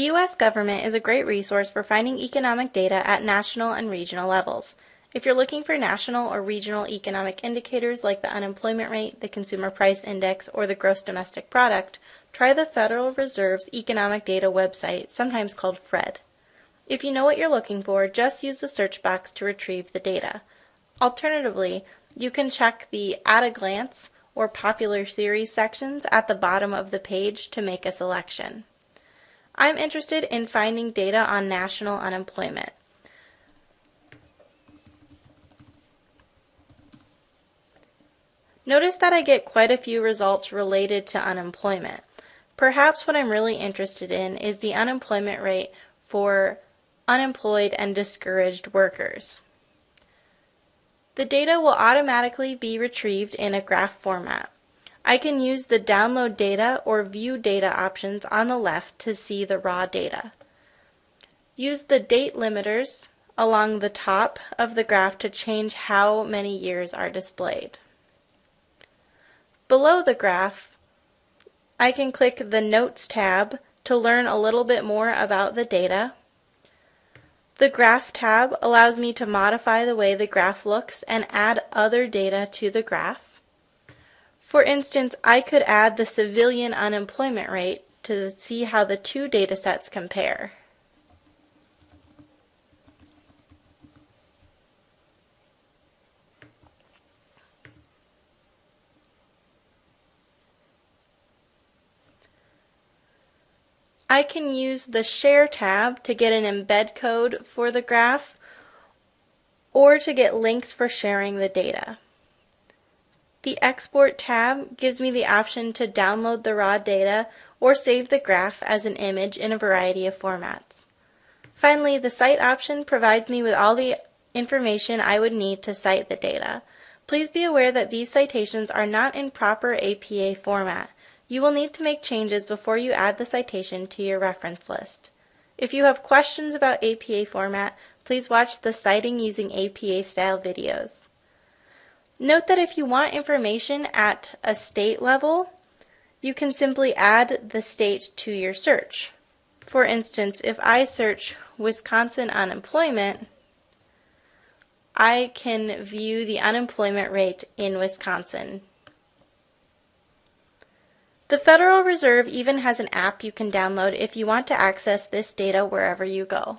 The U.S. government is a great resource for finding economic data at national and regional levels. If you're looking for national or regional economic indicators like the unemployment rate, the consumer price index, or the gross domestic product, try the Federal Reserve's Economic Data website, sometimes called FRED. If you know what you're looking for, just use the search box to retrieve the data. Alternatively, you can check the At a Glance or Popular Series sections at the bottom of the page to make a selection. I'm interested in finding data on national unemployment. Notice that I get quite a few results related to unemployment. Perhaps what I'm really interested in is the unemployment rate for unemployed and discouraged workers. The data will automatically be retrieved in a graph format. I can use the Download Data or View Data options on the left to see the raw data. Use the date limiters along the top of the graph to change how many years are displayed. Below the graph, I can click the Notes tab to learn a little bit more about the data. The Graph tab allows me to modify the way the graph looks and add other data to the graph. For instance, I could add the civilian unemployment rate to see how the two data sets compare. I can use the Share tab to get an embed code for the graph or to get links for sharing the data. The Export tab gives me the option to download the raw data or save the graph as an image in a variety of formats. Finally, the Cite option provides me with all the information I would need to cite the data. Please be aware that these citations are not in proper APA format. You will need to make changes before you add the citation to your reference list. If you have questions about APA format, please watch the Citing Using APA style videos. Note that if you want information at a state level, you can simply add the state to your search. For instance, if I search Wisconsin unemployment, I can view the unemployment rate in Wisconsin. The Federal Reserve even has an app you can download if you want to access this data wherever you go.